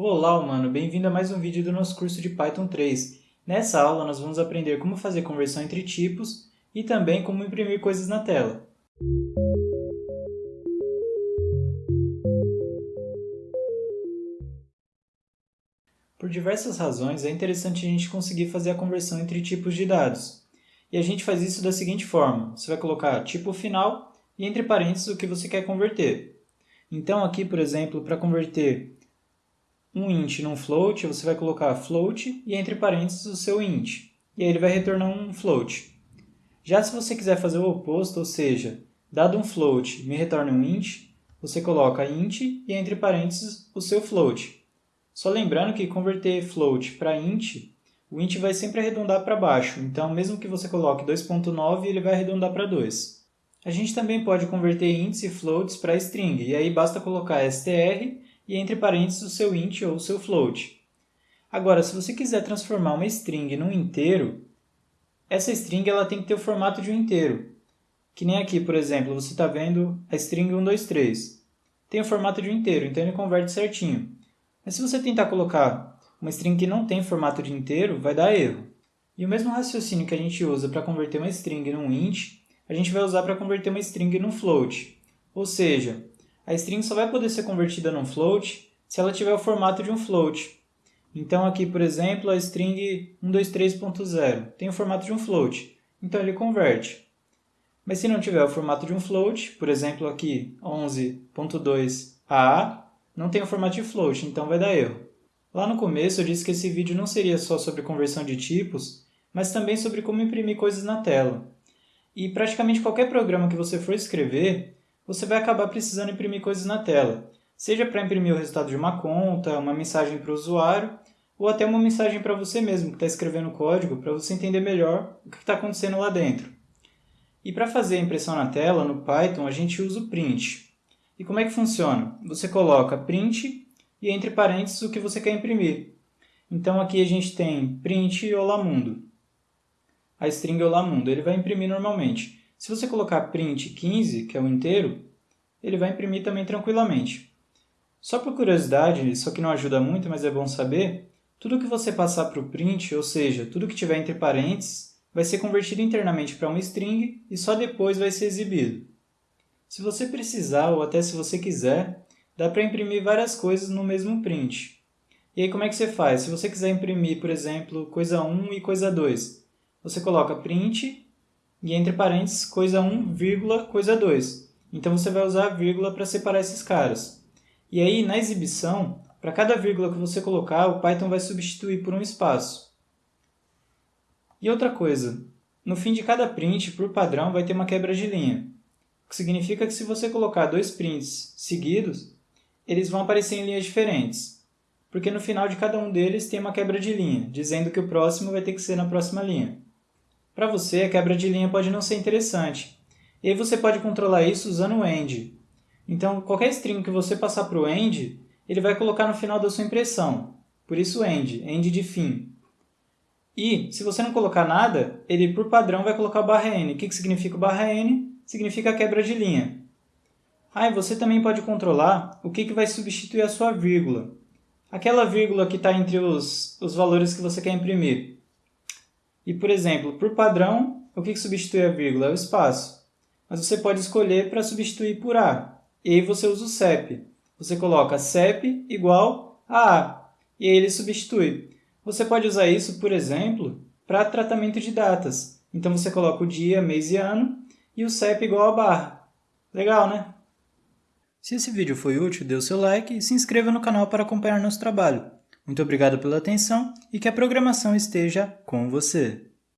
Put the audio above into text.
Olá, humano! Bem-vindo a mais um vídeo do nosso curso de Python 3. Nessa aula, nós vamos aprender como fazer conversão entre tipos e também como imprimir coisas na tela. Por diversas razões, é interessante a gente conseguir fazer a conversão entre tipos de dados. E a gente faz isso da seguinte forma. Você vai colocar tipo final e entre parênteses o que você quer converter. Então aqui, por exemplo, para converter um int num float, você vai colocar float e entre parênteses o seu int. E aí ele vai retornar um float. Já se você quiser fazer o oposto, ou seja, dado um float me retorna um int, você coloca int e entre parênteses o seu float. Só lembrando que converter float para int, o int vai sempre arredondar para baixo, então mesmo que você coloque 2.9, ele vai arredondar para 2. A gente também pode converter ints e floats para string, e aí basta colocar str e entre parênteses o seu int ou o seu float. Agora, se você quiser transformar uma string num inteiro, essa string ela tem que ter o formato de um inteiro. Que nem aqui, por exemplo, você está vendo a string 123. Tem o formato de um inteiro, então ele converte certinho. Mas se você tentar colocar uma string que não tem formato de inteiro, vai dar erro. E o mesmo raciocínio que a gente usa para converter uma string num int, a gente vai usar para converter uma string num float. Ou seja, a string só vai poder ser convertida num float se ela tiver o formato de um float. Então aqui, por exemplo, a string 123.0 tem o formato de um float, então ele converte. Mas se não tiver o formato de um float, por exemplo aqui 11.2a, não tem o formato de float, então vai dar erro. Lá no começo eu disse que esse vídeo não seria só sobre conversão de tipos, mas também sobre como imprimir coisas na tela. E praticamente qualquer programa que você for escrever, você vai acabar precisando imprimir coisas na tela, seja para imprimir o resultado de uma conta, uma mensagem para o usuário, ou até uma mensagem para você mesmo que está escrevendo o código para você entender melhor o que está acontecendo lá dentro. E para fazer a impressão na tela, no Python, a gente usa o print. E como é que funciona? Você coloca print e entre parênteses o que você quer imprimir. Então aqui a gente tem print Olá Mundo. A string Olá Mundo, ele vai imprimir normalmente. Se você colocar print 15, que é o inteiro, ele vai imprimir também tranquilamente. Só por curiosidade, isso aqui não ajuda muito, mas é bom saber, tudo que você passar para o print, ou seja, tudo que tiver entre parênteses, vai ser convertido internamente para uma string e só depois vai ser exibido. Se você precisar, ou até se você quiser, dá para imprimir várias coisas no mesmo print. E aí como é que você faz? Se você quiser imprimir, por exemplo, coisa 1 e coisa 2, você coloca print e entre parênteses coisa 1, vírgula, coisa 2. Então você vai usar a vírgula para separar esses caras. E aí, na exibição, para cada vírgula que você colocar, o Python vai substituir por um espaço. E outra coisa, no fim de cada print, por padrão, vai ter uma quebra de linha. O que significa que se você colocar dois prints seguidos, eles vão aparecer em linhas diferentes. Porque no final de cada um deles tem uma quebra de linha, dizendo que o próximo vai ter que ser na próxima linha. Para você, a quebra de linha pode não ser interessante. E aí você pode controlar isso usando o end. Então, qualquer string que você passar para o end, ele vai colocar no final da sua impressão. Por isso end, end de fim. E, se você não colocar nada, ele, por padrão, vai colocar barra n. O que, que significa barra n? Significa quebra de linha. Ah, e você também pode controlar o que, que vai substituir a sua vírgula. Aquela vírgula que está entre os, os valores que você quer imprimir. E, por exemplo, por padrão, o que substitui a vírgula? É o espaço. Mas você pode escolher para substituir por A. E aí você usa o CEP. Você coloca CEP igual a A. E aí ele substitui. Você pode usar isso, por exemplo, para tratamento de datas. Então você coloca o dia, mês e ano e o CEP igual a barra. Legal, né? Se esse vídeo foi útil, dê o seu like e se inscreva no canal para acompanhar nosso trabalho. Muito obrigado pela atenção e que a programação esteja com você.